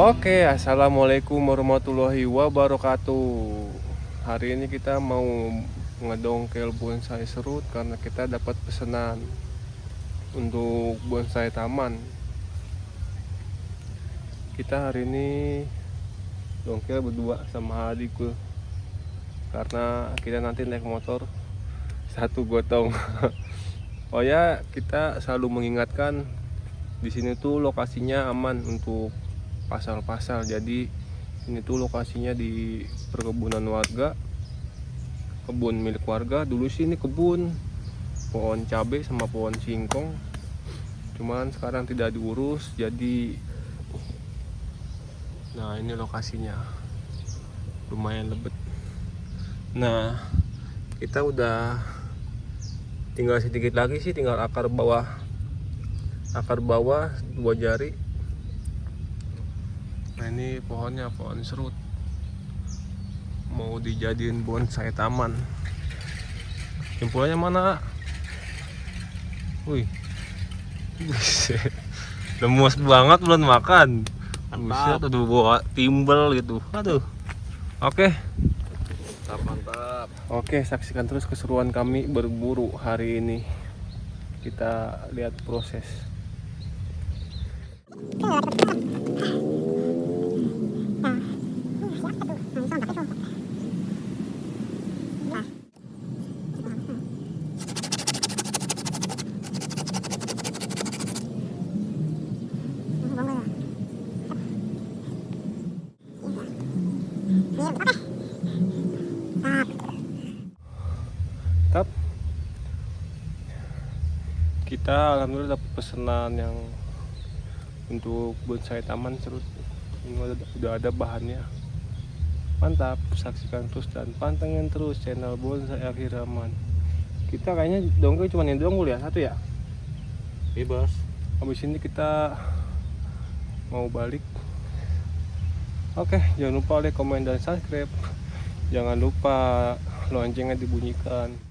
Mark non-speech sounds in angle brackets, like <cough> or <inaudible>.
Oke, assalamualaikum warahmatullahi wabarakatuh. Hari ini kita mau ngedongkel bonsai serut karena kita dapat pesanan untuk bonsai taman. Kita hari ini dongkel berdua sama adikku karena kita nanti naik motor satu gotong. <laughs> oh ya, kita selalu mengingatkan di sini tuh lokasinya aman untuk pasal-pasal. Jadi ini tuh lokasinya di perkebunan warga kebun milik warga. Dulu sih ini kebun pohon cabai sama pohon singkong. Cuman sekarang tidak diurus jadi nah ini lokasinya. Lumayan lebet. Nah kita udah tinggal sedikit lagi sih tinggal akar bawah akar bawah dua jari Nah ini pohonnya pohon serut. Mau dijadiin bonsai taman. Jempolnya mana? Wih. Buset. Lemus banget belum makan. Buset aduh bawa timbel gitu. Aduh. Oke. Mantap, mantap. Oke saksikan terus keseruan kami berburu hari ini. Kita lihat proses Tap. Kita alhamdulillah dapat pesanan yang untuk bonsai taman serut. Ini udah, udah ada bahannya. Mantap, saksikan terus dan pantengin terus channel bonsai akhir zaman. Kita kayaknya dongkel cuma yang doang ya satu ya. Bebas. Habis ini kita mau balik. Oke, jangan lupa like, komen, dan subscribe. Jangan lupa loncengnya dibunyikan.